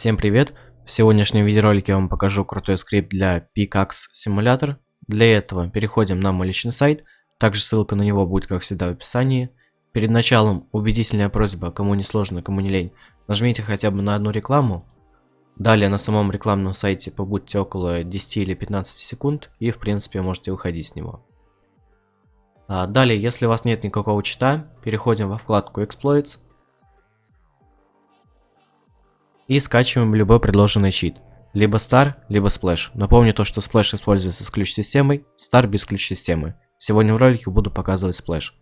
Всем привет! В сегодняшнем видеоролике я вам покажу крутой скрипт для Pickaxe Simulator. Для этого переходим на мой личный сайт, также ссылка на него будет как всегда в описании. Перед началом убедительная просьба, кому не сложно, кому не лень, нажмите хотя бы на одну рекламу. Далее на самом рекламном сайте побудьте около 10 или 15 секунд и в принципе можете уходить с него. А далее, если у вас нет никакого чита, переходим во вкладку Exploits и скачиваем любой предложенный чит. Либо Star, либо Splash. Напомню то, что Splash используется с ключ-системой, Star без ключ-системы. Сегодня в ролике буду показывать Splash.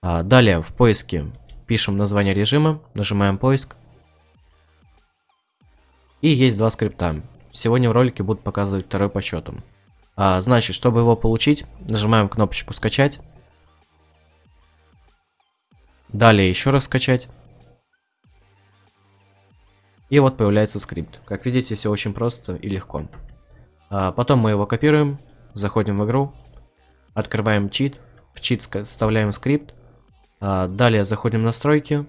А, далее в поиске пишем название режима, нажимаем поиск. И есть два скрипта. Сегодня в ролике буду показывать второй по счету. А, значит, чтобы его получить, нажимаем кнопочку скачать. Далее еще раз скачать. И вот появляется скрипт. Как видите, все очень просто и легко. А потом мы его копируем, заходим в игру, открываем чит, в чит вставляем скрипт, а далее заходим в настройки,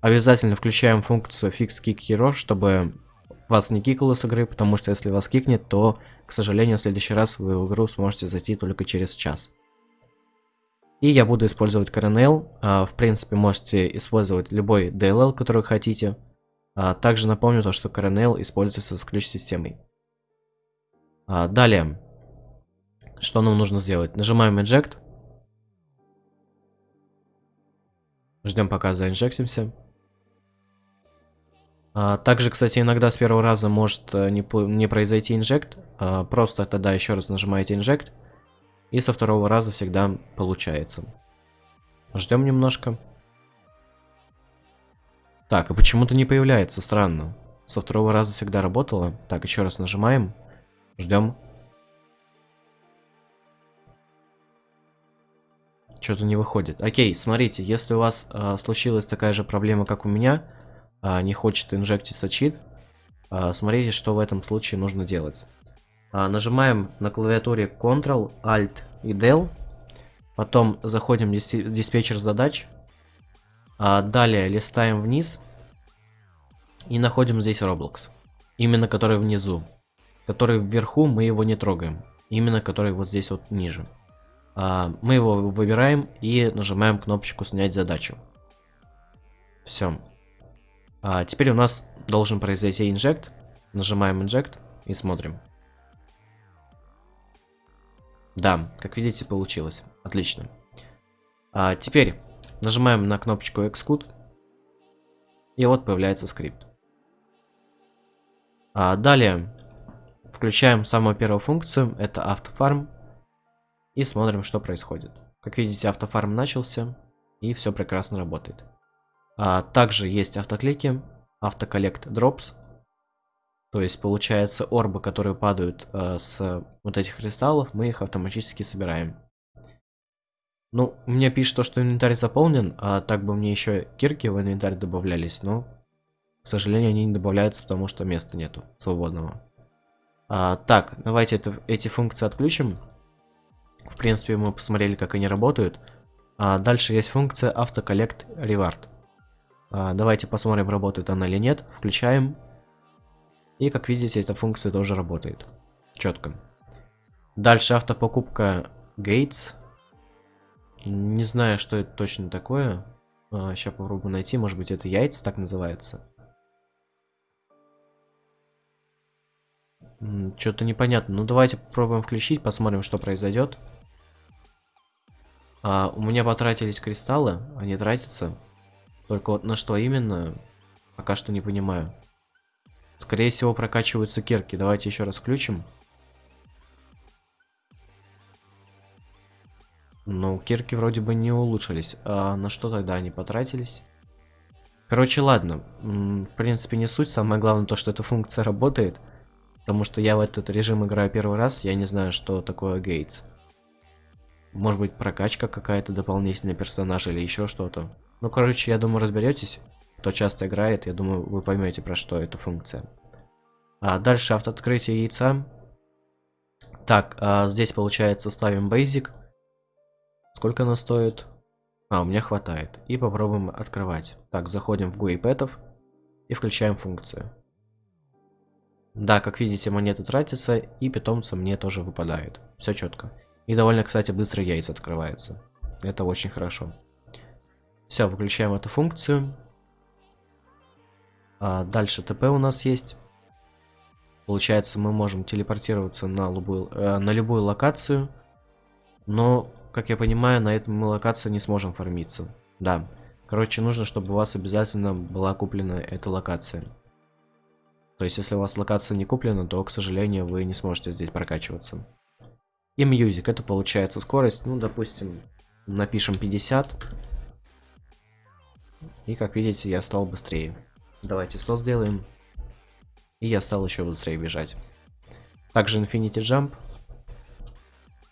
обязательно включаем функцию fix kick hero, чтобы вас не кикало с игры, потому что если вас кикнет, то, к сожалению, в следующий раз вы в игру сможете зайти только через час. И я буду использовать CRNL, а, в принципе можете использовать любой DLL, который хотите. А, также напомню то, что Coronel используется с ключ-системой. А, далее, что нам нужно сделать? Нажимаем Eject. Ждем пока заинжектимся. А, также, кстати, иногда с первого раза может э, не, не произойти инжект. А, просто тогда еще раз нажимаете инжект. И со второго раза всегда получается. Ждем немножко. Так, и почему-то не появляется, странно. Со второго раза всегда работало. Так, еще раз нажимаем. Ждем. Что-то не выходит. Окей, смотрите, если у вас э, случилась такая же проблема, как у меня, э, не хочет инжектиться чит, э, смотрите, что в этом случае нужно делать. Э, нажимаем на клавиатуре Ctrl, Alt и Del. Потом заходим в диспетчер задач. А далее листаем вниз и находим здесь Roblox. Именно который внизу. Который вверху мы его не трогаем. Именно который вот здесь вот ниже. А, мы его выбираем и нажимаем кнопочку снять задачу. Все. А, теперь у нас должен произойти инжект. Нажимаем инжект и смотрим. Да, как видите, получилось. Отлично. А, теперь Нажимаем на кнопочку Xcode. И вот появляется скрипт. А далее включаем самую первую функцию, это автофарм. И смотрим, что происходит. Как видите, автофарм начался, и все прекрасно работает. А также есть автоклики, автоколлект drops. То есть, получается, орбы, которые падают э, с вот этих кристаллов, мы их автоматически собираем. Ну, мне пишет то, что инвентарь заполнен, а так бы мне еще кирки в инвентарь добавлялись, но, к сожалению, они не добавляются, потому что места нету свободного. А, так, давайте это, эти функции отключим. В принципе, мы посмотрели, как они работают. А дальше есть функция автоколлект reward. А, давайте посмотрим, работает она или нет. Включаем. И, как видите, эта функция тоже работает. Четко. Дальше автопокупка Gates. Не знаю, что это точно такое. Сейчас попробую найти. Может быть, это яйца так называется. Что-то непонятно. Ну, давайте попробуем включить, посмотрим, что произойдет. А, у меня потратились кристаллы, они тратятся. Только вот на что именно, пока что не понимаю. Скорее всего, прокачиваются кирки. Давайте еще раз включим. Ну, кирки вроде бы не улучшились. А на что тогда они потратились? Короче, ладно. В принципе, не суть. Самое главное то, что эта функция работает. Потому что я в этот режим играю первый раз. Я не знаю, что такое Гейтс. Может быть, прокачка какая-то дополнительная персонажа или еще что-то. Ну, короче, я думаю, разберетесь. Кто часто играет, я думаю, вы поймете, про что эта функция. А дальше автооткрытие яйца. Так, а здесь, получается, ставим Basic. Сколько она стоит? А, у меня хватает. И попробуем открывать. Так, заходим в GUI пэтов и включаем функцию. Да, как видите, монеты тратятся, и питомцы мне тоже выпадают. Все четко. И довольно, кстати, быстро яйца открываются. Это очень хорошо. Все, выключаем эту функцию. А дальше ТП у нас есть. Получается, мы можем телепортироваться на любую, э, на любую локацию. Но, как я понимаю, на этом мы локации не сможем фармиться. Да. Короче, нужно, чтобы у вас обязательно была куплена эта локация. То есть, если у вас локация не куплена, то, к сожалению, вы не сможете здесь прокачиваться. И мьюзик, это получается скорость, ну, допустим, напишем 50. И, как видите, я стал быстрее. Давайте 100 сделаем. И я стал еще быстрее бежать. Также Infinity Jump,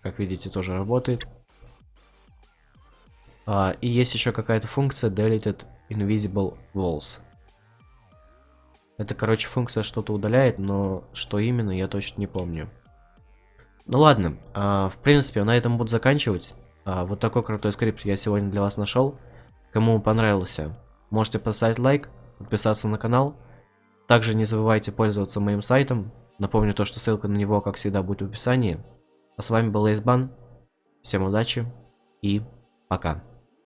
как видите, тоже работает. А, и есть еще какая-то функция Deleted Invisible Walls. Это, короче, функция что-то удаляет, но что именно, я точно не помню. Ну ладно, а, в принципе, на этом буду заканчивать. А, вот такой крутой скрипт я сегодня для вас нашел. Кому понравился, можете поставить лайк, подписаться на канал. Также не забывайте пользоваться моим сайтом. Напомню то, что ссылка на него, как всегда, будет в описании. А с вами был Эйсбан. Всем удачи и пока.